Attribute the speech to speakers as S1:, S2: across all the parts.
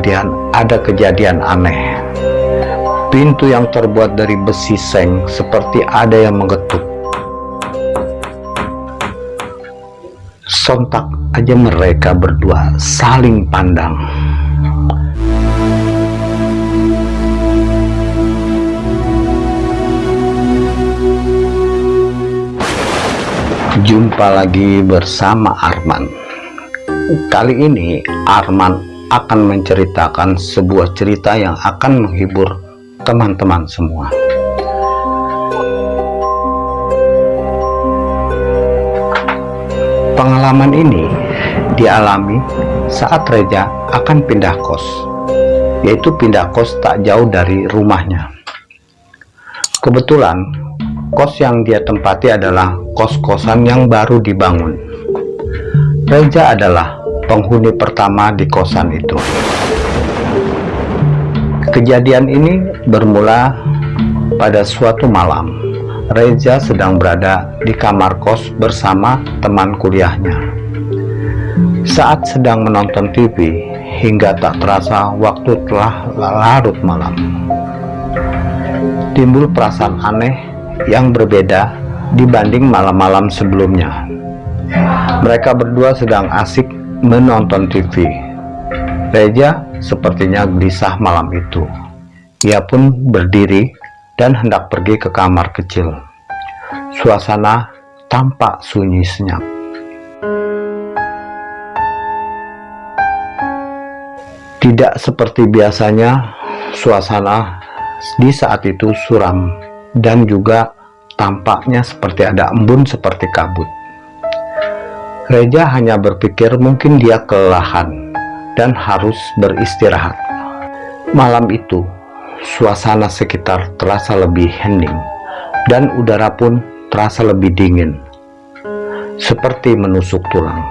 S1: kemudian ada kejadian aneh. Pintu yang terbuat dari besi seng seperti ada yang mengetuk. Sontak aja mereka berdua saling pandang. Jumpa lagi bersama Arman. Kali ini Arman akan menceritakan sebuah cerita yang akan menghibur teman-teman semua. Pengalaman ini dialami saat Reja akan pindah kos, yaitu pindah kos tak jauh dari rumahnya. Kebetulan kos yang dia tempati adalah kos-kosan yang baru dibangun. Reja adalah penghuni pertama di kosan itu. Kejadian ini bermula pada suatu malam. Reza sedang berada di kamar kos bersama teman kuliahnya. Saat sedang menonton TV, hingga tak terasa waktu telah larut malam. Timbul perasaan aneh yang berbeda dibanding malam-malam sebelumnya. Mereka berdua sedang asik menonton TV. Reja sepertinya gelisah malam itu. Ia pun berdiri dan hendak pergi ke kamar kecil. Suasana tampak sunyi senyap. Tidak seperti biasanya, suasana di saat itu suram dan juga tampaknya seperti ada embun seperti kabut. Reja hanya berpikir mungkin dia kelelahan dan harus beristirahat. Malam itu, suasana sekitar terasa lebih hening dan udara pun terasa lebih dingin seperti menusuk tulang.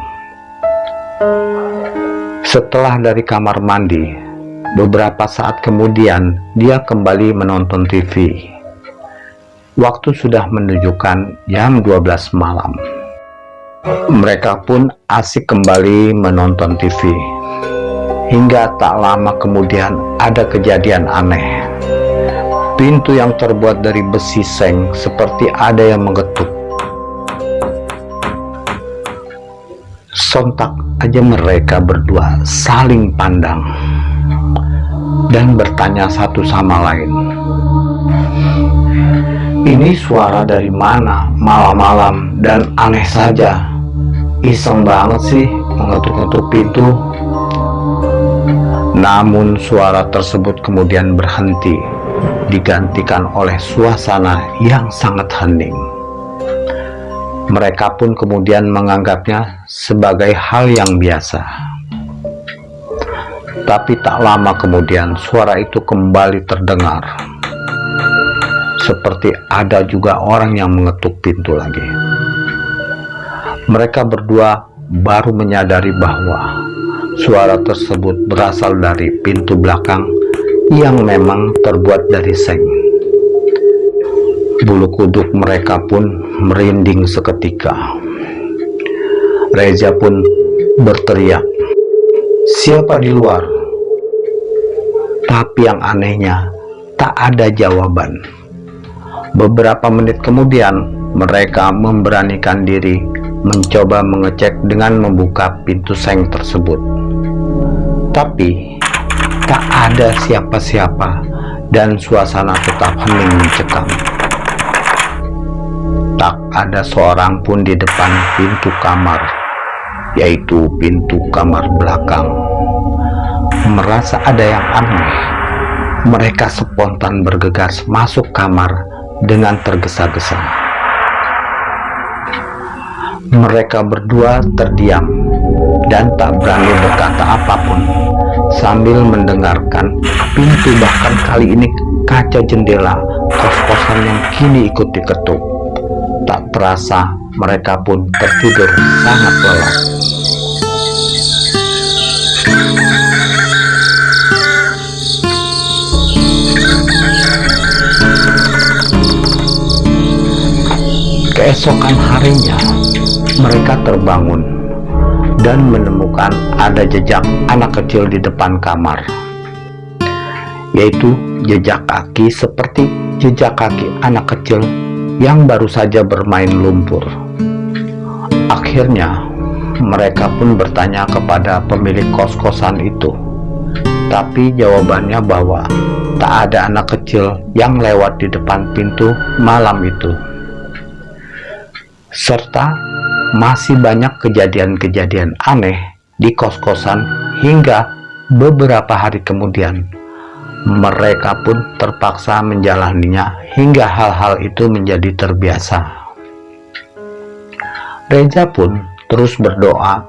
S1: Setelah dari kamar mandi beberapa saat kemudian dia kembali menonton TV waktu sudah menunjukkan jam 12 malam mereka pun asik kembali menonton TV hingga tak lama kemudian ada kejadian aneh Pintu yang terbuat dari besi seng seperti ada yang mengetuk. Sontak aja mereka berdua saling pandang dan bertanya satu sama lain. Ini suara dari mana malam-malam dan aneh saja. Iseng banget sih mengetuk-ngetuk pintu. Namun suara tersebut kemudian berhenti digantikan oleh suasana yang sangat hening. Mereka pun kemudian menganggapnya sebagai hal yang biasa. Tapi tak lama kemudian suara itu kembali terdengar. Seperti ada juga orang yang mengetuk pintu lagi. Mereka berdua baru menyadari bahwa suara tersebut berasal dari pintu belakang yang memang terbuat dari seng. Bulu kuduk mereka pun merinding seketika. Reza pun berteriak, siapa di luar? Tapi yang anehnya, tak ada jawaban. Beberapa menit kemudian, mereka memberanikan diri mencoba mengecek dengan membuka pintu seng tersebut. Tapi, tak ada siapa-siapa dan suasana tetap hening mencekam. Tak ada seorang pun di depan pintu kamar, yaitu pintu kamar belakang. Merasa ada yang aneh, mereka spontan bergegas masuk kamar dengan tergesa-gesa. Mereka berdua terdiam dan tak berani berkata apa pun sambil mendengarkan pintu bahkan kali ini kaca jendela kos-kosan yang kini ikut diketuk. Tak terasa mereka pun tertidur sangat lelah. Keesokan harinya mereka terbangun dan menemukan ada jejak anak kecil di depan kamar yaitu jejak kaki seperti jejak kaki anak kecil yang baru saja bermain lumpur. Akhirnya mereka pun bertanya kepada pemilik kos-kosan itu tapi jawabannya bahwa tak ada anak kecil yang lewat di depan pintu malam itu serta masih banyak kejadian-kejadian aneh di kos-kosan hingga beberapa hari kemudian. Mereka pun terpaksa menjalaninya hingga hal-hal itu menjadi terbiasa. Reza pun terus berdoa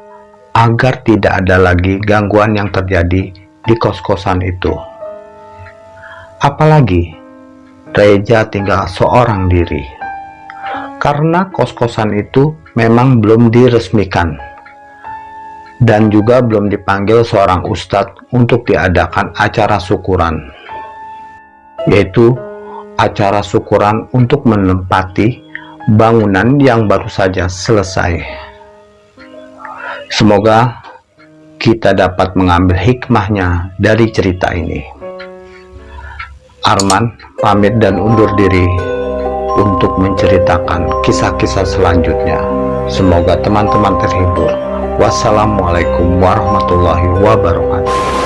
S1: agar tidak ada lagi gangguan yang terjadi di kos-kosan itu. Apalagi Reza tinggal seorang diri karena kos-kosan itu memang belum diresmikan dan juga belum dipanggil seorang ustadz untuk diadakan acara syukuran yaitu acara syukuran untuk menempati bangunan yang baru saja selesai. Semoga kita dapat mengambil hikmahnya dari cerita ini. Arman pamit dan undur diri untuk menceritakan kisah-kisah selanjutnya. Semoga teman-teman terhibur. Wassalamualaikum warahmatullahi wabarakatuh.